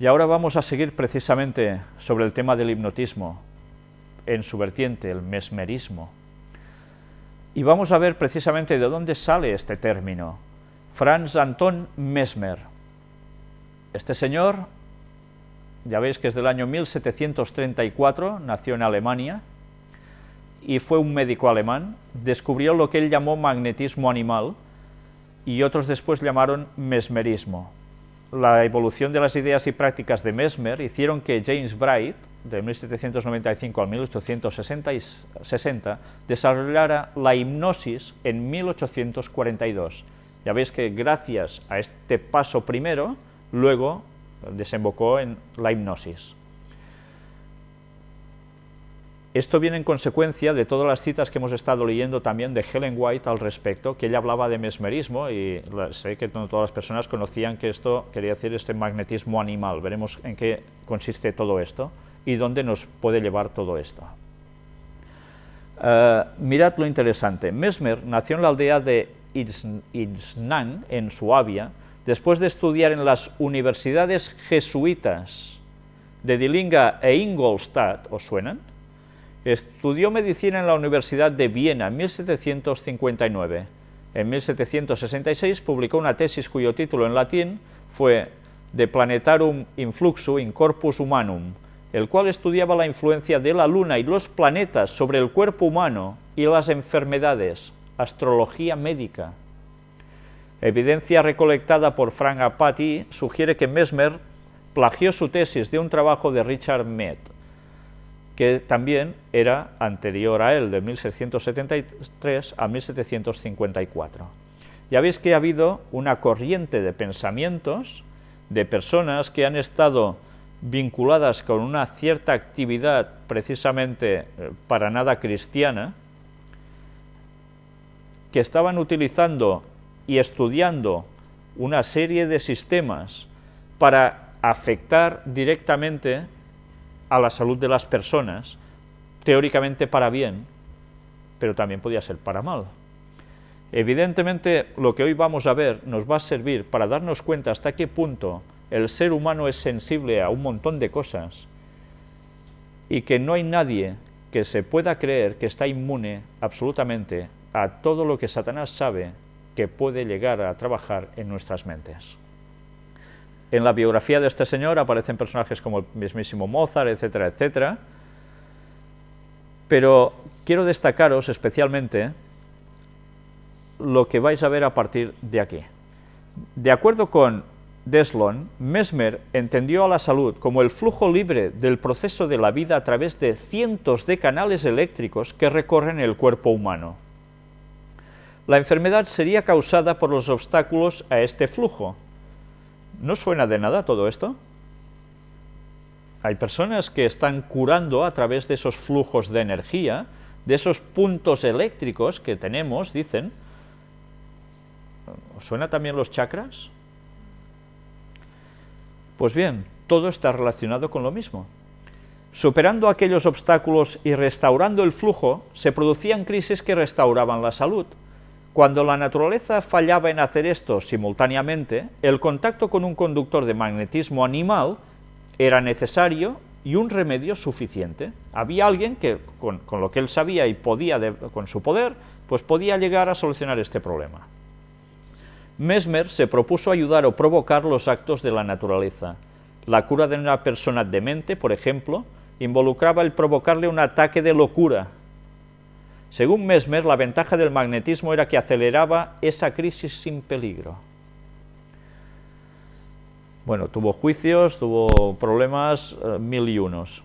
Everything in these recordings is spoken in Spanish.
Y ahora vamos a seguir precisamente sobre el tema del hipnotismo, en su vertiente, el mesmerismo. Y vamos a ver precisamente de dónde sale este término. Franz Anton Mesmer. Este señor, ya veis que es del año 1734, nació en Alemania, y fue un médico alemán, descubrió lo que él llamó magnetismo animal, y otros después llamaron mesmerismo. La evolución de las ideas y prácticas de Mesmer hicieron que James Bright, de 1795 al 1860, desarrollara la hipnosis en 1842. Ya veis que gracias a este paso primero, luego desembocó en la hipnosis. Esto viene en consecuencia de todas las citas que hemos estado leyendo también de Helen White al respecto, que ella hablaba de mesmerismo y sé que no todas las personas conocían que esto quería decir este magnetismo animal. Veremos en qué consiste todo esto y dónde nos puede llevar todo esto. Eh, mirad lo interesante. Mesmer nació en la aldea de Itznan, en Suabia, después de estudiar en las universidades jesuitas de Dillinga e Ingolstadt, ¿os suenan? Estudió medicina en la Universidad de Viena en 1759. En 1766 publicó una tesis cuyo título en latín fue De Planetarum Influxu in Corpus Humanum, el cual estudiaba la influencia de la Luna y los planetas sobre el cuerpo humano y las enfermedades, astrología médica. Evidencia recolectada por Frank Apati sugiere que Mesmer plagió su tesis de un trabajo de Richard Mead que también era anterior a él, de 1673 a 1754. Ya veis que ha habido una corriente de pensamientos de personas que han estado vinculadas con una cierta actividad precisamente eh, para nada cristiana, que estaban utilizando y estudiando una serie de sistemas para afectar directamente a la salud de las personas, teóricamente para bien, pero también podía ser para mal. Evidentemente, lo que hoy vamos a ver nos va a servir para darnos cuenta hasta qué punto el ser humano es sensible a un montón de cosas y que no hay nadie que se pueda creer que está inmune absolutamente a todo lo que Satanás sabe que puede llegar a trabajar en nuestras mentes. En la biografía de este señor aparecen personajes como el mismísimo Mozart, etcétera, etcétera, pero quiero destacaros especialmente lo que vais a ver a partir de aquí. De acuerdo con Deslon, Mesmer entendió a la salud como el flujo libre del proceso de la vida a través de cientos de canales eléctricos que recorren el cuerpo humano. La enfermedad sería causada por los obstáculos a este flujo, ¿No suena de nada todo esto? Hay personas que están curando a través de esos flujos de energía, de esos puntos eléctricos que tenemos, dicen. ¿Os suena también los chakras? Pues bien, todo está relacionado con lo mismo. Superando aquellos obstáculos y restaurando el flujo, se producían crisis que restauraban la salud. Cuando la naturaleza fallaba en hacer esto simultáneamente, el contacto con un conductor de magnetismo animal era necesario y un remedio suficiente. Había alguien que, con, lo que él sabía y podía, con su poder, pues podía llegar a solucionar este problema. Mesmer se propuso ayudar o provocar los actos de la naturaleza. La cura de una persona demente, por ejemplo, involucraba el provocarle un ataque de locura, según Mesmer, la ventaja del magnetismo era que aceleraba esa crisis sin peligro. Bueno, tuvo juicios, tuvo problemas, eh, mil y unos.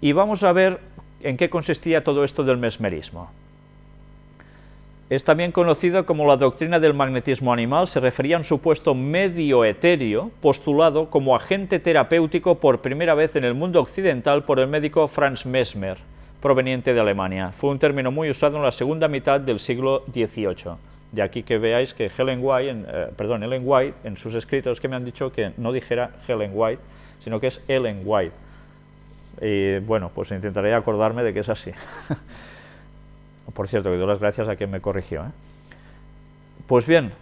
Y vamos a ver en qué consistía todo esto del mesmerismo. Es también conocido como la doctrina del magnetismo animal, se refería a un supuesto medio etéreo postulado como agente terapéutico por primera vez en el mundo occidental por el médico Franz Mesmer proveniente de Alemania. Fue un término muy usado en la segunda mitad del siglo XVIII. De aquí que veáis que Helen White, en, eh, perdón, Ellen White, en sus escritos que me han dicho que no dijera Helen White, sino que es Ellen White. Y bueno, pues intentaré acordarme de que es así. Por cierto, que doy las gracias a quien me corrigió. ¿eh? Pues bien,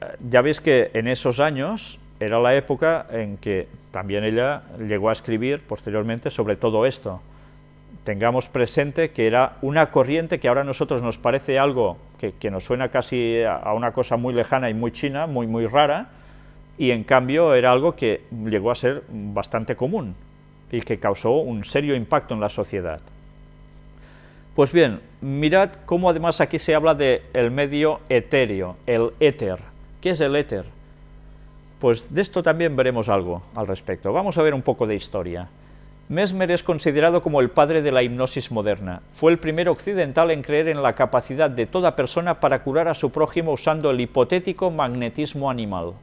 eh, ya veis que en esos años era la época en que también ella llegó a escribir posteriormente sobre todo esto. Tengamos presente que era una corriente que ahora a nosotros nos parece algo que, nos suena casi a una cosa muy lejana y muy china, muy, muy rara, y en cambio era algo que llegó a ser bastante común y que causó un serio impacto en la sociedad. Pues bien, mirad cómo además aquí se habla del el medio etéreo, el éter. ¿Qué es el éter? Pues de esto también veremos algo al respecto. Vamos a ver un poco de historia. Mesmer es considerado como el padre de la hipnosis moderna. Fue el primer occidental en creer en la capacidad de toda persona para curar a su prójimo usando el hipotético magnetismo animal.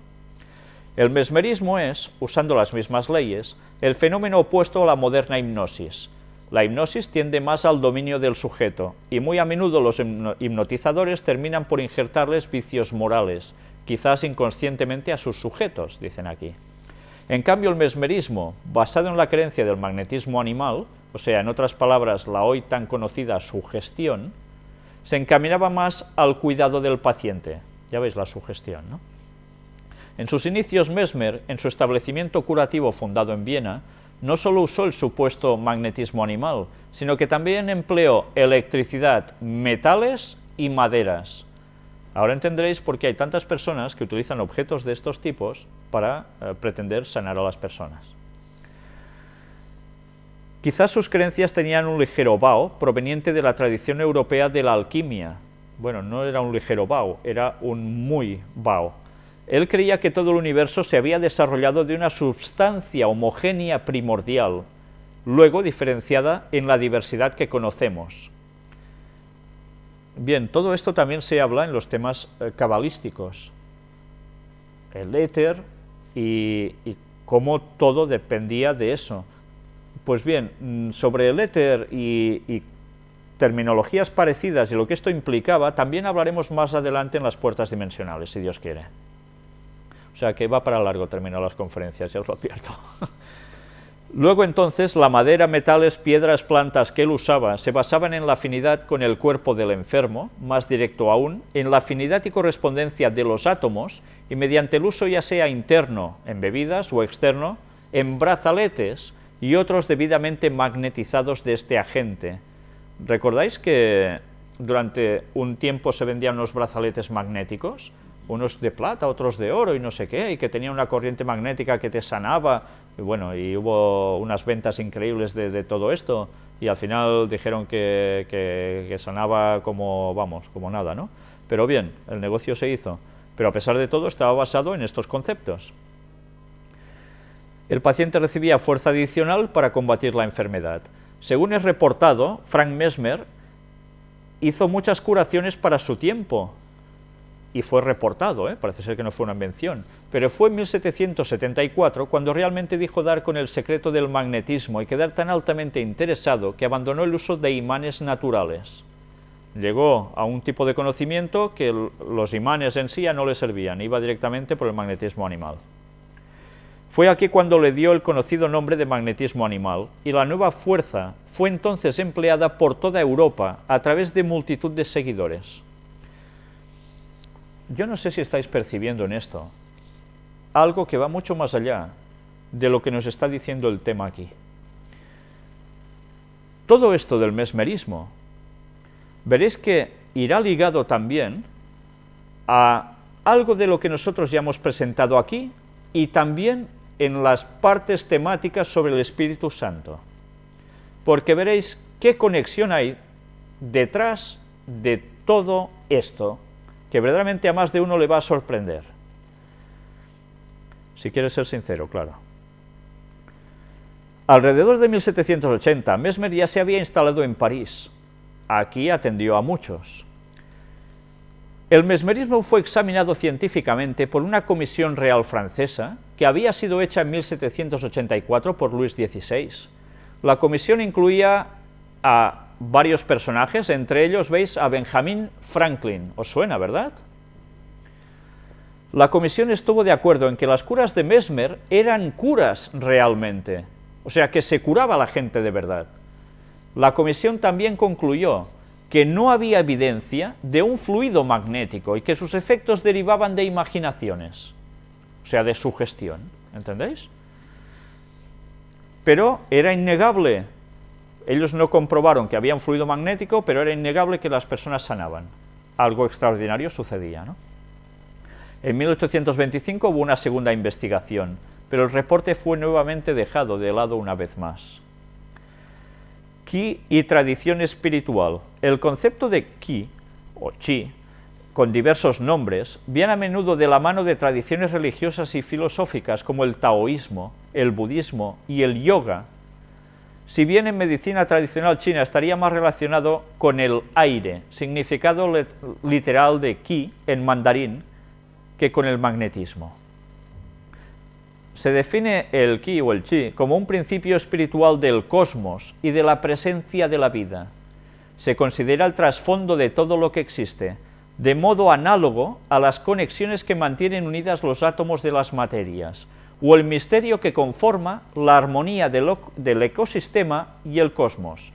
El mesmerismo es, usando las mismas leyes, el fenómeno opuesto a la moderna hipnosis. La hipnosis tiende más al dominio del sujeto, y muy a menudo los hipnotizadores terminan por injertarles vicios morales, quizás inconscientemente a sus sujetos, dicen aquí. En cambio, el mesmerismo, basado en la creencia del magnetismo animal, o sea, en otras palabras, la hoy tan conocida sugestión, se encaminaba más al cuidado del paciente. Ya veis la sugestión, ¿no? En sus inicios, Mesmer, en su establecimiento curativo fundado en Viena, no solo usó el supuesto magnetismo animal, sino que también empleó electricidad, metales y maderas. Ahora entenderéis por qué hay tantas personas que utilizan objetos de estos tipos para eh, pretender sanar a las personas. Quizás sus creencias tenían un ligero vaho proveniente de la tradición europea de la alquimia. Bueno, no era un ligero vaho, era un muy vaho. Él creía que todo el universo se había desarrollado de una substancia homogénea primordial, luego diferenciada en la diversidad que conocemos. Bien, todo esto también se habla en los temas eh, cabalísticos, el éter y, cómo todo dependía de eso. Pues bien, mm, sobre el éter y, y, terminologías parecidas y lo que esto implicaba, también hablaremos más adelante en las puertas dimensionales, si Dios quiere. O sea que va para largo terminar las conferencias, ya os lo advierto. Luego entonces la madera, metales, piedras, plantas que él usaba se basaban en la afinidad con el cuerpo del enfermo, más directo aún, en la afinidad y correspondencia de los átomos y mediante el uso ya sea interno en bebidas o externo, en brazaletes y otros debidamente magnetizados de este agente. ¿Recordáis que durante un tiempo se vendían unos brazaletes magnéticos? unos de plata, otros de oro y no sé qué, y que tenía una corriente magnética que te sanaba, y bueno, y hubo unas ventas increíbles de, todo esto, y al final dijeron que, que, sanaba como, vamos, como nada, ¿no? Pero bien, el negocio se hizo, pero a pesar de todo estaba basado en estos conceptos. El paciente recibía fuerza adicional para combatir la enfermedad. Según es reportado, Frank Mesmer hizo muchas curaciones para su tiempo, y fue reportado, ¿eh? parece ser que no fue una invención, pero fue en 1774 cuando realmente dijo dar con el secreto del magnetismo y quedar tan altamente interesado que abandonó el uso de imanes naturales. Llegó a un tipo de conocimiento que los imanes en sí ya no le servían, iba directamente por el magnetismo animal. Fue aquí cuando le dio el conocido nombre de magnetismo animal, y la nueva fuerza fue entonces empleada por toda Europa a través de multitud de seguidores. Yo no sé si estáis percibiendo en esto algo que va mucho más allá de lo que nos está diciendo el tema aquí. Todo esto del mesmerismo, veréis que irá ligado también a algo de lo que nosotros ya hemos presentado aquí y también en las partes temáticas sobre el Espíritu Santo. Porque veréis qué conexión hay detrás de todo esto que verdaderamente a más de uno le va a sorprender. Si quieres ser sincero, claro. Alrededor de 1780, Mesmer ya se había instalado en París. Aquí atendió a muchos. El mesmerismo fue examinado científicamente por una comisión real francesa que había sido hecha en 1784 por Luis XVI. La comisión incluía a varios personajes, entre ellos veis a Benjamin Franklin, ¿os suena, verdad? La comisión estuvo de acuerdo en que las curas de Mesmer eran curas realmente, o sea que se curaba la gente de verdad. La comisión también concluyó que no había evidencia de un fluido magnético y que sus efectos derivaban de imaginaciones. O sea, de sugestión, ¿entendéis? Pero era innegable, ellos no comprobaron que había un fluido magnético, pero era innegable que las personas sanaban. Algo extraordinario sucedía. En 1825 hubo una segunda investigación, pero el reporte fue nuevamente dejado de lado una vez más. Ki y tradición espiritual. El concepto de Ki, o Chi, con diversos nombres, viene a menudo de la mano de tradiciones religiosas y filosóficas como el taoísmo, el budismo y el yoga, si bien en medicina tradicional china estaría más relacionado con el aire, significado literal de qi en mandarín, que con el magnetismo. Se define el ki o el chi como un principio espiritual del cosmos y de la presencia de la vida. Se considera el trasfondo de todo lo que existe, de modo análogo a las conexiones que mantienen unidas los átomos de las materias, o el misterio que conforma la armonía del, del, ecosistema y el cosmos.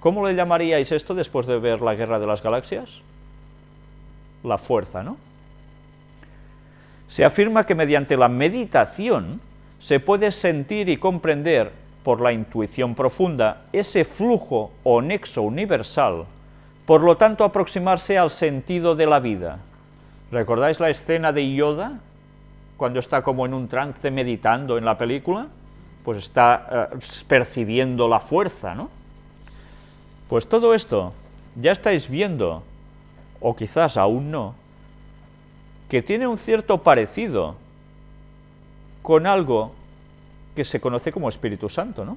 ¿Cómo le llamaríais esto después de ver la Guerra de las Galaxias? La fuerza, ¿no? Se afirma que mediante la meditación se puede sentir y comprender por la intuición profunda ese flujo o nexo universal, por lo tanto aproximarse al sentido de la vida. ¿Recordáis la escena de Yoda, cuando está como en un trance meditando en la película? Pues está eh, percibiendo la fuerza, ¿no? Pues todo esto ya estáis viendo, o quizás aún no, que tiene un cierto parecido con algo que se conoce como Espíritu Santo, ¿no?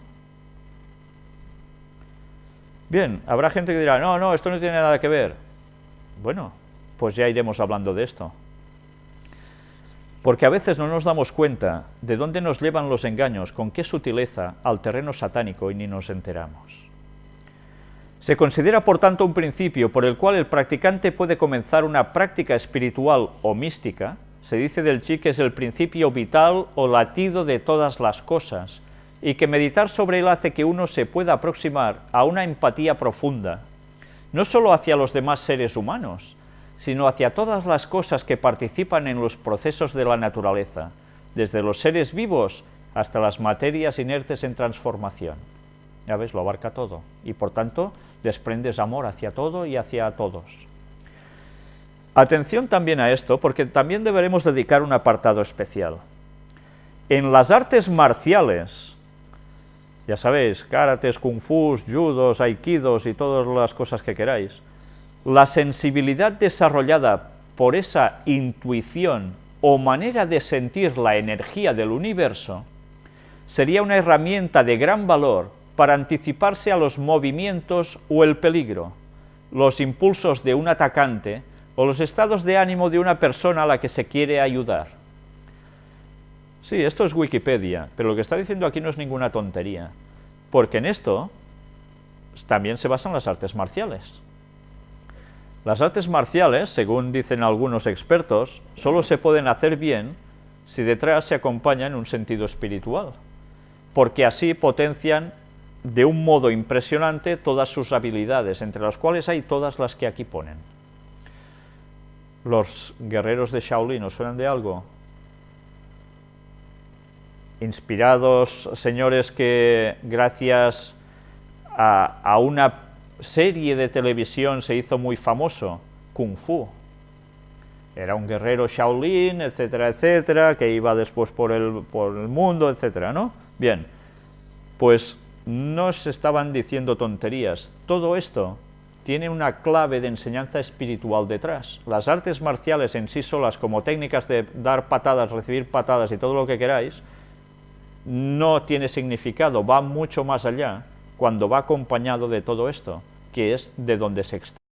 Bien, habrá gente que dirá, no, no, esto no tiene nada que ver. Bueno, pues ya iremos hablando de esto. Porque a veces no nos damos cuenta de dónde nos llevan los engaños, con qué sutileza, al terreno satánico y ni nos enteramos. Se considera, por tanto, un principio por el cual el practicante puede comenzar una práctica espiritual o mística, se dice del chi que es el principio vital o latido de todas las cosas, y que meditar sobre él hace que uno se pueda aproximar a una empatía profunda, no solo hacia los demás seres humanos, sino hacia todas las cosas que participan en los procesos de la naturaleza, desde los seres vivos hasta las materias inertes en transformación. Ya ves, lo abarca todo, y por tanto desprendes amor hacia todo y hacia todos. Atención también a esto, porque también deberemos dedicar un apartado especial. En las artes marciales, ya sabéis, karates, kung fu, judos, aikidos y todas las cosas que queráis, la sensibilidad desarrollada por esa intuición o manera de sentir la energía del universo sería una herramienta de gran valor para anticiparse a los movimientos o el peligro, los impulsos de un atacante o los estados de ánimo de una persona a la que se quiere ayudar. Sí, esto es Wikipedia, pero lo que está diciendo aquí no es ninguna tontería, porque en esto también se basan las artes marciales. Las artes marciales, según dicen algunos expertos, solo se pueden hacer bien si detrás se acompaña en un sentido espiritual, porque así potencian de un modo impresionante todas sus habilidades, entre las cuales hay todas las que aquí ponen. Los guerreros de Shaolin, ¿os suenan de algo? Inspirados señores que gracias a una serie de televisión se hizo muy famoso, Kung Fu. Era un guerrero Shaolin, etcétera, etcétera, que iba después por el, por el mundo, etcétera, ¿no? Bien, pues no se estaban diciendo tonterías. Todo esto tiene una clave de enseñanza espiritual detrás. Las artes marciales en sí solas, como técnicas de dar patadas, recibir patadas y todo lo que queráis, no tiene significado, va mucho más allá cuando va acompañado de todo esto, que es de donde se extrae.